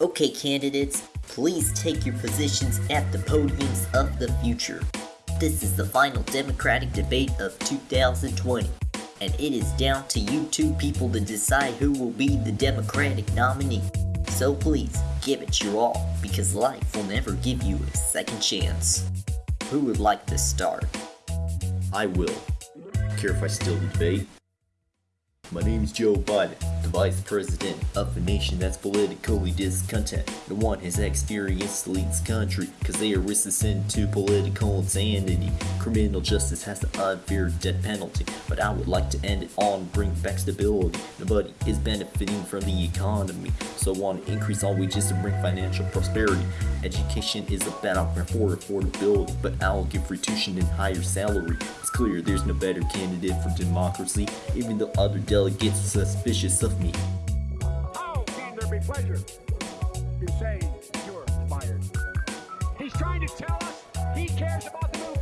Okay, candidates, please take your positions at the podiums of the future. This is the final Democratic debate of 2020, and it is down to you two people to decide who will be the Democratic nominee. So please, give it your all, because life will never give you a second chance. Who would like to start? I will. Care if I steal the debate? My name is Joe Biden, the Vice President of a nation that's politically discontent. The one his experience to lead this country, cause they are resistant to political insanity. Criminal justice has the unfair death penalty, but I would like to end it on bring back stability. Nobody is benefiting from the economy, so I want to increase all wages to bring financial prosperity. Education is a battleground for affordability, but I'll give free tuition and higher salary. It's clear there's no better candidate for democracy, even though other delegates are suspicious of me. Oh, How can there be pleasure? You're fired. He's trying to tell us he cares about the middle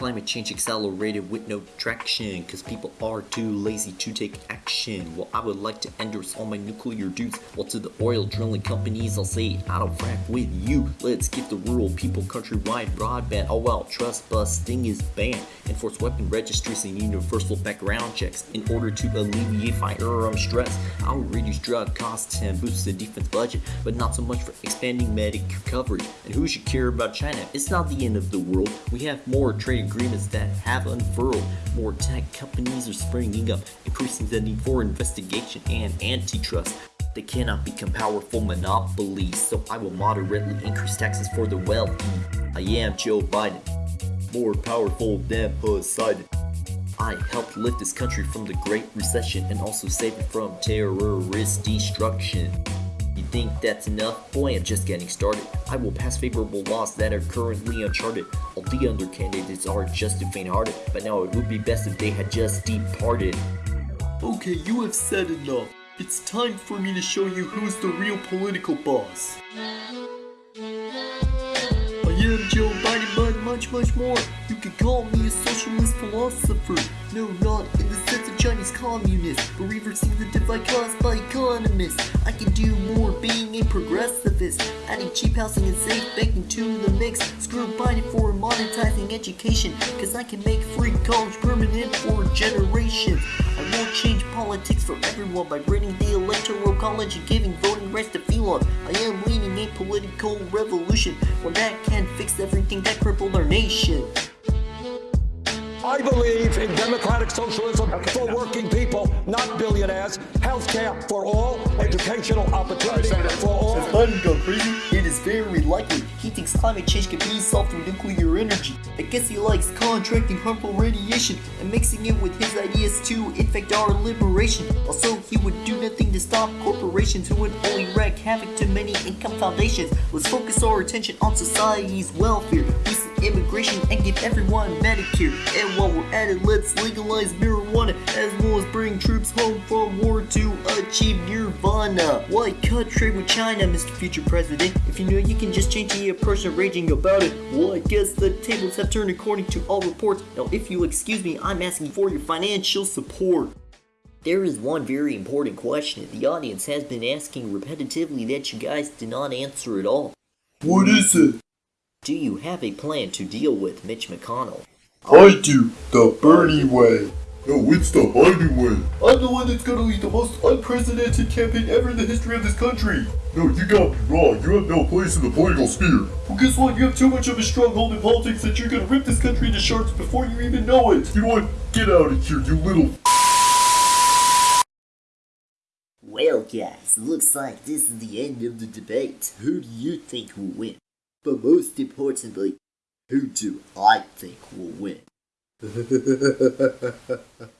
Climate change accelerated with no traction, cause people are too lazy to take action. Well, I would like to endorse all my nuclear dudes, while to the oil drilling companies, I'll say, I don't frack with you. Let's give the rural people countrywide broadband. Oh well, trust busting is banned. Enforce weapon registries and universal background checks in order to alleviate firearm stress. I'll reduce drug costs and boost the defense budget, but not so much for expanding Medicare coverage. And who should care about China? It's not the end of the world. We have more trade agreements that have unfurled. More tech companies are springing up, increasing the need for investigation and antitrust. They cannot become powerful monopolies, so I will moderately increase taxes for the wealthy. I am Joe Biden, more powerful than Poseidon. I helped lift this country from the Great Recession and also save it from terrorist destruction. You think that's enough? Boy, I'm just getting started. I will pass favorable laws that are currently uncharted. All the other candidates are just too faint-hearted, but now it would be best if they had just departed. Okay, you have said enough. It's time for me to show you who's the real political boss. I am Joe Biden, but much, much more. You can call me a socialist philosopher. No, not in the sense of Chinese communist, but reversing the divide caused by economists. I can do being progressivist, adding cheap housing and safe banking to the mix. Screw Biden for monetizing education, cause I can make free college permanent for generations. I won't change politics for everyone by raiding the electoral college and giving voting rights to felon. I am leading a political revolution, one that can fix everything that crippled our nation. I believe in democratic socialism for working people, not billionaires. Health care for all, educational opportunity for all. Biden go crazy? It is very likely. He thinks climate change can be solved through nuclear energy. I guess he likes contracting harmful radiation and mixing it with his ideas to infect our liberation. Also, he would do nothing to stop corporations who would only wreak havoc to many income foundations. Let's focus our attention on society's welfare, immigration, and give everyone Medicare. And while we're at it, let's legalize marijuana as well as bring troops home from war to achieve nirvana. Why cut trade with China, Mr. Future President? If you know you can just change the and raging about it, well, I guess the tables have turned according to all reports. Now, if you'll excuse me, I'm asking for your financial support. There is one very important question the audience has been asking repetitively that you guys did not answer at all. What is it? Do you have a plan to deal with Mitch McConnell? I do. The Bernie way. No, it's the Biden way. I'm the one that's gonna lead the most unprecedented campaign ever in the history of this country. No, you got me wrong. You have no place in the political sphere. Well, guess what? You have too much of a stronghold in politics that you're gonna rip this country into shards before you even know it. You know what? Get out of here, you little Well, guys, looks like this is the end of the debate. Who do you think will win? But most importantly, who do I think will win?